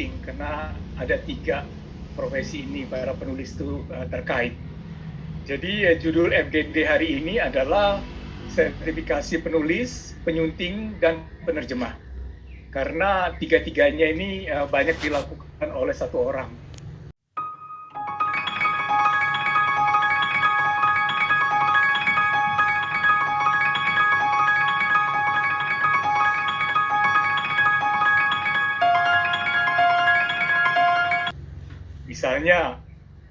penting karena ada tiga profesi ini para penulis itu uh, terkait. Jadi uh, judul FGD hari ini adalah sertifikasi penulis, penyunting, dan penerjemah. Karena tiga-tiganya ini uh, banyak dilakukan oleh satu orang. Misalnya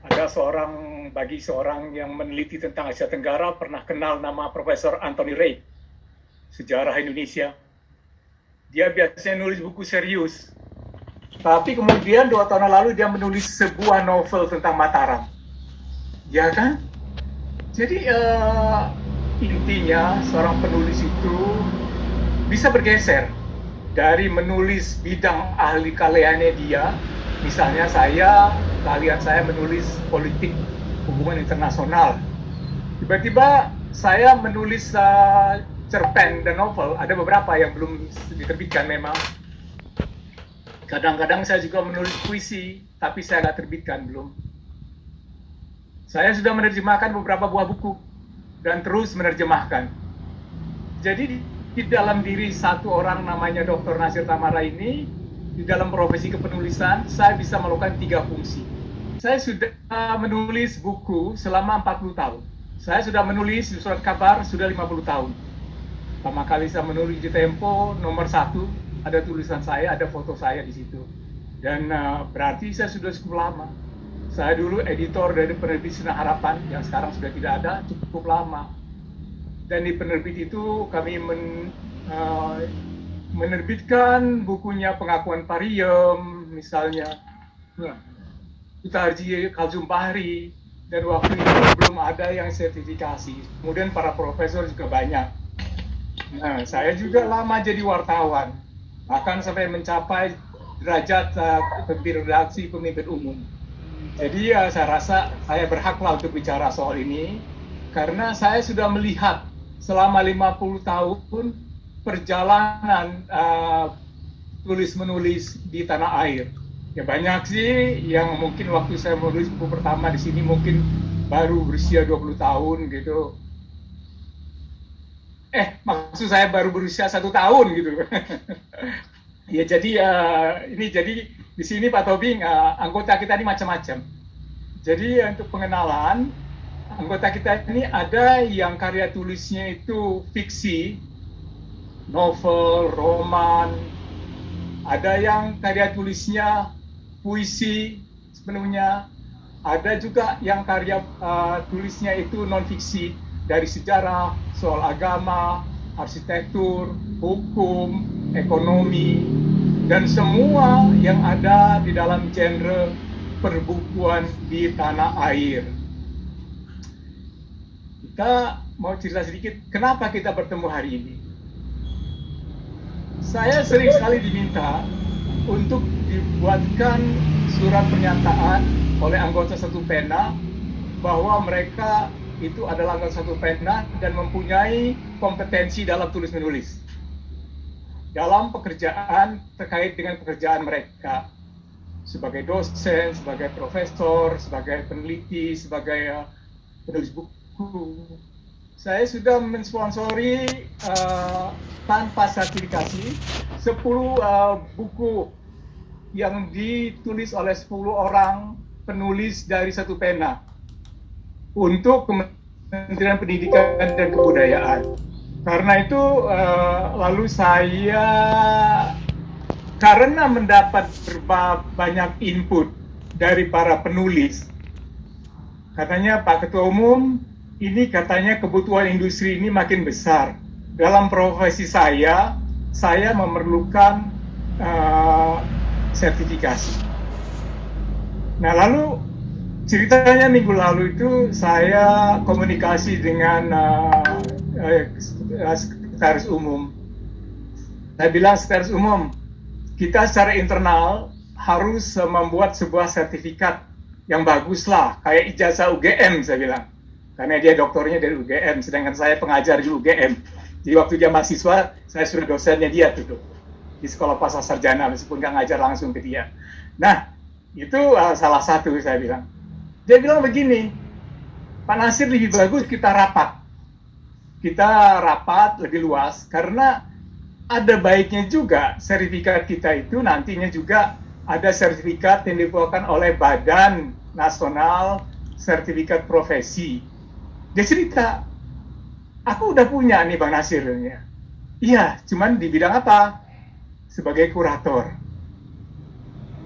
ada seorang bagi seorang yang meneliti tentang Asia Tenggara pernah kenal nama Profesor Anthony Ray, sejarah Indonesia. Dia biasanya nulis buku serius, tapi kemudian dua tahun lalu dia menulis sebuah novel tentang Mataram. Ya kan? Jadi uh, intinya seorang penulis itu bisa bergeser dari menulis bidang ahli karyanya dia misalnya saya kalian saya menulis politik hubungan internasional. Tiba-tiba saya menulis uh, cerpen dan novel. Ada beberapa yang belum diterbitkan memang. Kadang-kadang saya juga menulis puisi tapi saya nggak terbitkan belum. Saya sudah menerjemahkan beberapa buah buku dan terus menerjemahkan. Jadi di, di dalam diri satu orang namanya Dr. Nasir Tamara ini di dalam profesi kepenulisan, saya bisa melakukan tiga fungsi. Saya sudah menulis buku selama 40 tahun. Saya sudah menulis surat kabar sudah 50 tahun. Pertama kali saya menulis di Tempo, nomor satu, ada tulisan saya, ada foto saya di situ. Dan uh, berarti saya sudah cukup lama. Saya dulu editor dari penerbit Sinar Harapan, yang sekarang sudah tidak ada, cukup lama. Dan di penerbit itu kami men, uh, menerbitkan bukunya pengakuan Pariem misalnya. Nah, Utarji Kaljumpahri dan waktu itu belum ada yang sertifikasi. Kemudian para profesor juga banyak. Nah saya juga lama jadi wartawan bahkan sampai mencapai derajat uh, pemimpin redaksi pemimpin umum. Jadi ya saya rasa saya berhaklah untuk bicara soal ini karena saya sudah melihat selama 50 tahun perjalanan uh, tulis menulis di tanah air. Ya banyak sih yang mungkin waktu saya menulis buku pertama di sini mungkin baru berusia 20 tahun gitu. Eh, maksud saya baru berusia satu tahun gitu. ya jadi uh, ini jadi di sini Pak Tobing uh, anggota kita ini macam-macam. Jadi untuk pengenalan anggota kita ini ada yang karya tulisnya itu fiksi, novel, roman, ada yang karya tulisnya puisi sepenuhnya, ada juga yang karya uh, tulisnya itu non fiksi dari sejarah, soal agama, arsitektur, hukum, ekonomi, dan semua yang ada di dalam genre perbukuan di tanah air. Kita mau cerita sedikit, kenapa kita bertemu hari ini? Saya sering sekali diminta untuk dibuatkan surat pernyataan oleh anggota satu pena bahwa mereka itu adalah anggota satu pena dan mempunyai kompetensi dalam tulis menulis dalam pekerjaan terkait dengan pekerjaan mereka. Sebagai dosen, sebagai profesor, sebagai peneliti, sebagai penulis buku, saya sudah mensponsori uh, tanpa sertifikasi 10 uh, buku yang ditulis oleh 10 orang penulis dari satu pena untuk Kementerian Pendidikan dan Kebudayaan. Karena itu uh, lalu saya karena mendapat banyak input dari para penulis, katanya Pak Ketua Umum ini katanya kebutuhan industri ini makin besar. Dalam profesi saya, saya memerlukan uh, sertifikasi. Nah lalu ceritanya minggu lalu itu saya komunikasi dengan uh, uh, sekretaris umum. Saya bilang sekretaris umum, kita secara internal harus membuat sebuah sertifikat yang bagus lah, kayak ijazah UGM saya bilang karena dia doktornya dari UGM, sedangkan saya pengajar di UGM. Jadi waktu dia mahasiswa, saya sudah dosennya dia tuh. di sekolah pasar sarjana meskipun nggak ngajar langsung ke dia. Nah, itu uh, salah satu saya bilang. Dia bilang begini, Pak Nasir lebih bagus kita rapat. Kita rapat lebih luas karena ada baiknya juga sertifikat kita itu nantinya juga ada sertifikat yang dikeluarkan oleh Badan Nasional Sertifikat Profesi. Dia cerita, aku udah punya nih Bang Nasir. Iya, cuman di bidang apa? Sebagai kurator.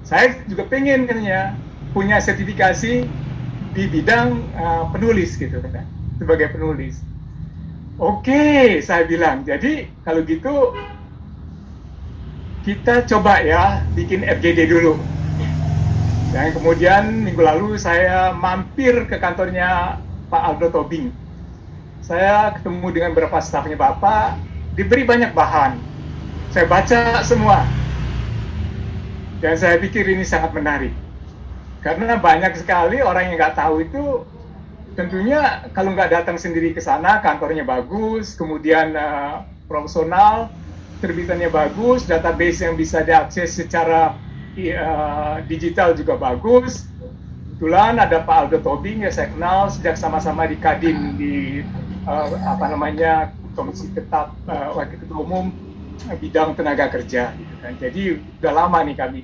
Saya juga pengen katanya punya sertifikasi di bidang uh, penulis gitu kan, sebagai penulis. Oke, saya bilang. Jadi kalau gitu kita coba ya bikin FGD dulu. Dan kemudian minggu lalu saya mampir ke kantornya Pak Aldo Tobing. Saya ketemu dengan beberapa stafnya Bapak, diberi banyak bahan. Saya baca semua. Dan saya pikir ini sangat menarik. Karena banyak sekali orang yang nggak tahu itu tentunya kalau nggak datang sendiri ke sana, kantornya bagus, kemudian uh, profesional, terbitannya bagus, database yang bisa diakses secara uh, digital juga bagus. Kebetulan ada Pak Aldo Tobing ya saya kenal sejak sama-sama di Kadin di uh, apa namanya Komisi Tetap uh, Wakil Ketua Umum bidang tenaga kerja gitu kan. Jadi udah lama nih kami.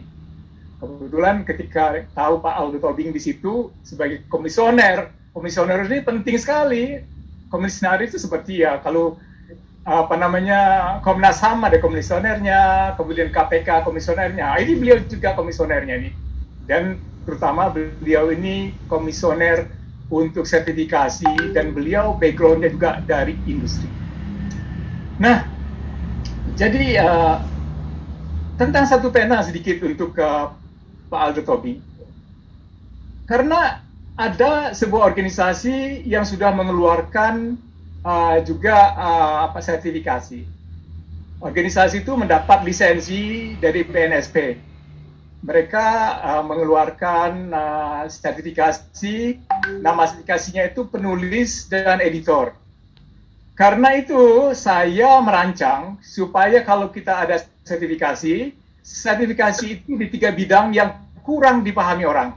Kebetulan ketika tahu Pak Aldo Tobing di situ sebagai komisioner, komisioner ini penting sekali. Komisioner itu seperti ya kalau apa namanya Komnas HAM ada komisionernya, kemudian KPK komisionernya. Ini beliau juga komisionernya nih. Dan terutama beliau ini komisioner untuk sertifikasi dan beliau backgroundnya juga dari industri. Nah, jadi uh, tentang satu pena sedikit untuk uh, Pak Aldo Tobi. Karena ada sebuah organisasi yang sudah mengeluarkan uh, juga uh, apa sertifikasi. Organisasi itu mendapat lisensi dari PNSP. Mereka uh, mengeluarkan uh, sertifikasi, nama sertifikasinya itu penulis dan editor. Karena itu saya merancang supaya kalau kita ada sertifikasi, sertifikasi itu di tiga bidang yang kurang dipahami orang.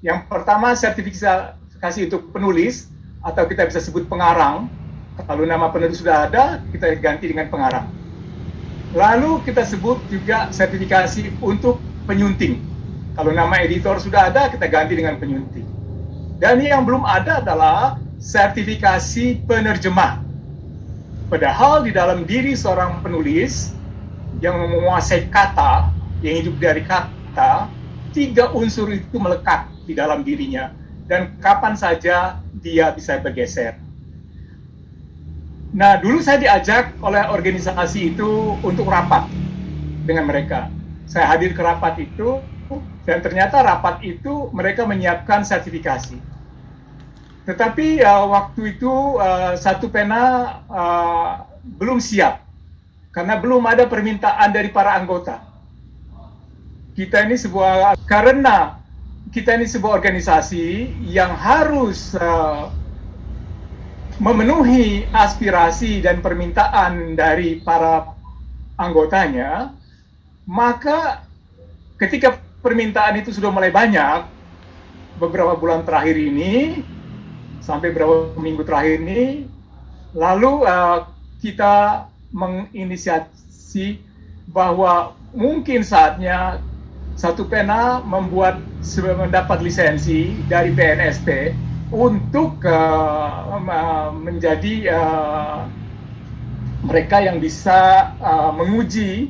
Yang pertama sertifikasi untuk penulis, atau kita bisa sebut pengarang. Kalau nama penulis sudah ada, kita ganti dengan pengarang. Lalu kita sebut juga sertifikasi untuk penyunting. Kalau nama editor sudah ada, kita ganti dengan penyunting. Dan yang belum ada adalah sertifikasi penerjemah. Padahal di dalam diri seorang penulis yang menguasai kata, yang hidup dari kata, tiga unsur itu melekat di dalam dirinya dan kapan saja dia bisa bergeser. Nah, dulu saya diajak oleh organisasi itu untuk rapat dengan mereka. Saya hadir ke rapat itu dan ternyata rapat itu mereka menyiapkan sertifikasi. Tetapi uh, waktu itu uh, satu pena uh, belum siap karena belum ada permintaan dari para anggota. Kita ini sebuah karena kita ini sebuah organisasi yang harus uh, memenuhi aspirasi dan permintaan dari para anggotanya, maka ketika permintaan itu sudah mulai banyak, beberapa bulan terakhir ini, sampai beberapa minggu terakhir ini, lalu uh, kita menginisiasi bahwa mungkin saatnya satu pena membuat mendapat lisensi dari BNSP untuk uh, menjadi uh, mereka yang bisa uh, menguji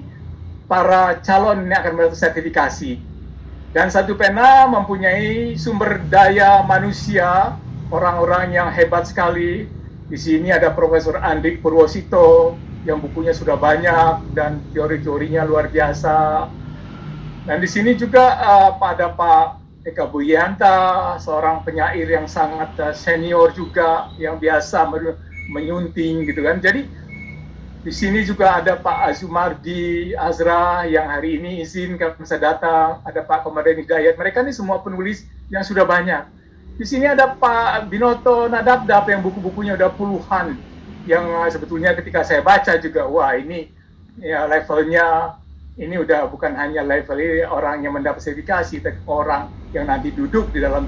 para calon yang akan mendapat sertifikasi. Dan satu pena mempunyai sumber daya manusia, orang-orang yang hebat sekali. Di sini ada Profesor Andrik Purwosito yang bukunya sudah banyak dan teori-teorinya luar biasa dan di sini juga uh, pada Pak Eka Buyanta, seorang penyair yang sangat uh, senior juga, yang biasa menyunting gitu kan. Jadi di sini juga ada Pak Azumardi Azra yang hari ini izin kami bisa datang, ada Pak Komarudin Hidayat. Mereka ini semua penulis yang sudah banyak. Di sini ada Pak Binoto Nadabdab yang buku-bukunya udah puluhan yang sebetulnya ketika saya baca juga wah ini ya levelnya ini udah bukan hanya level orang yang mendapat sertifikasi, tapi orang yang nanti duduk di dalam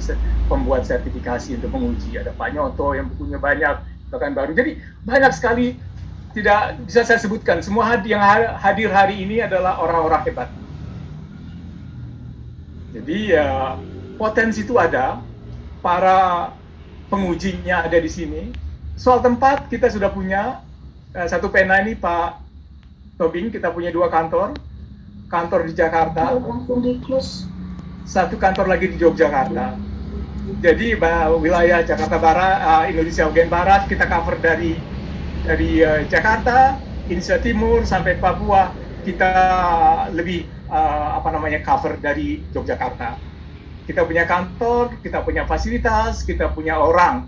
pembuat sertifikasi untuk menguji. Ada Pak Nyoto yang bukunya banyak, bahkan baru. Jadi banyak sekali tidak bisa saya sebutkan. Semua yang hadir hari ini adalah orang-orang hebat. Jadi ya potensi itu ada, para pengujinya ada di sini. Soal tempat kita sudah punya eh, satu pena ini Pak Tobing kita punya dua kantor kantor di Jakarta, satu kantor lagi di Yogyakarta. Jadi wilayah Jakarta Barat, uh, Indonesia bagian barat kita cover dari dari uh, Jakarta, Indonesia Timur sampai Papua kita lebih uh, apa namanya cover dari Yogyakarta. Kita punya kantor, kita punya fasilitas, kita punya orang,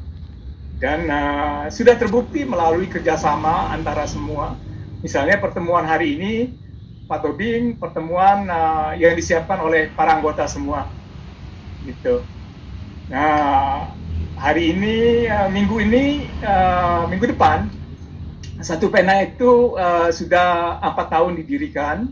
dan uh, sudah terbukti melalui kerjasama antara semua. Misalnya pertemuan hari ini Pak Tobing pertemuan uh, yang disiapkan oleh para anggota semua gitu. Nah hari ini uh, minggu ini uh, minggu depan satu pena itu uh, sudah empat tahun didirikan,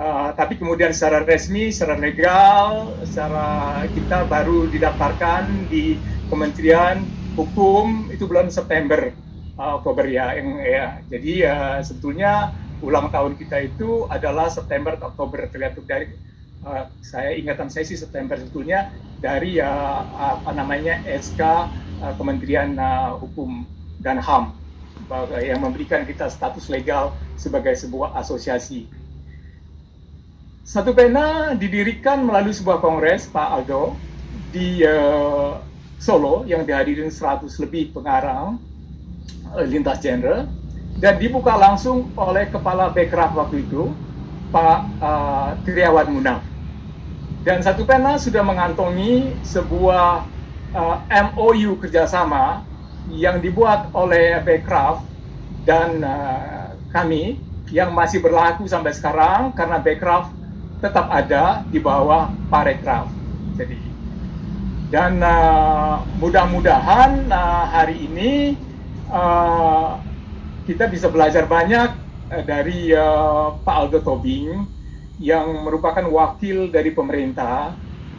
uh, tapi kemudian secara resmi, secara legal, secara kita baru didaftarkan di Kementerian Hukum itu bulan September, uh, Oktober ya, yang ya. Jadi uh, sebetulnya ulang tahun kita itu adalah September Oktober. Terlihat dari uh, saya ingatan saya sih September sebetulnya dari uh, apa namanya SK uh, Kementerian uh, Hukum dan HAM yang memberikan kita status legal sebagai sebuah asosiasi. Satu pena didirikan melalui sebuah kongres Pak Aldo di uh, Solo yang dihadirin 100 lebih pengarang uh, lintas genre dan dibuka langsung oleh Kepala Bekraf waktu itu, Pak uh, Triawan Munaf. Dan satu pena sudah mengantongi sebuah uh, MOU kerjasama yang dibuat oleh Bekraf dan uh, kami yang masih berlaku sampai sekarang karena Bekraf tetap ada di bawah Parekraf. Jadi dan uh, mudah-mudahan uh, hari ini uh, kita bisa belajar banyak dari uh, Pak Aldo Tobing yang merupakan wakil dari pemerintah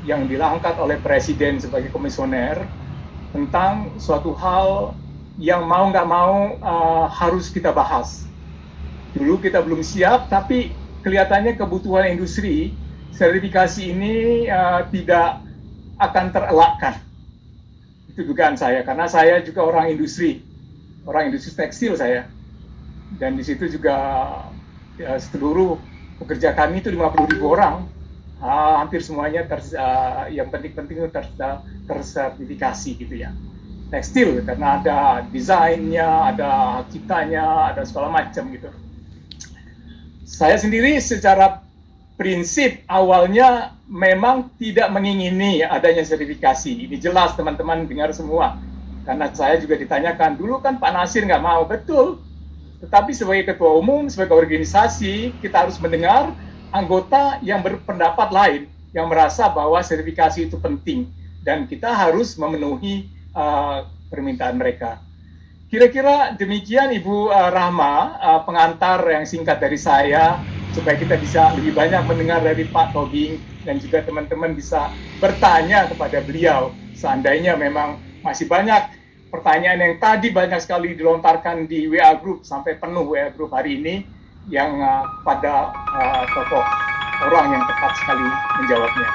yang diangkat oleh presiden sebagai komisioner tentang suatu hal yang mau nggak mau uh, harus kita bahas. Dulu kita belum siap, tapi kelihatannya kebutuhan industri sertifikasi ini uh, tidak akan terelakkan. Itu dugaan saya, karena saya juga orang industri, orang industri tekstil saya dan di situ juga ya, seluruh pekerja kami itu 50 ribu orang uh, hampir semuanya ter, uh, yang penting-penting ter, tersertifikasi gitu ya tekstil karena ada desainnya, ada kitanya, ada segala macam gitu. Saya sendiri secara prinsip awalnya memang tidak mengingini adanya sertifikasi. Ini jelas teman-teman dengar semua. Karena saya juga ditanyakan, dulu kan Pak Nasir nggak mau. Betul, tetapi sebagai ketua umum, sebagai organisasi, kita harus mendengar anggota yang berpendapat lain, yang merasa bahwa sertifikasi itu penting, dan kita harus memenuhi uh, permintaan mereka. Kira-kira demikian Ibu uh, Rahma, uh, pengantar yang singkat dari saya, supaya kita bisa lebih banyak mendengar dari Pak Tobing, dan juga teman-teman bisa bertanya kepada beliau, seandainya memang masih banyak pertanyaan yang tadi banyak sekali dilontarkan di WA Group sampai penuh WA Group hari ini yang uh, pada uh, tokoh orang yang tepat sekali menjawabnya.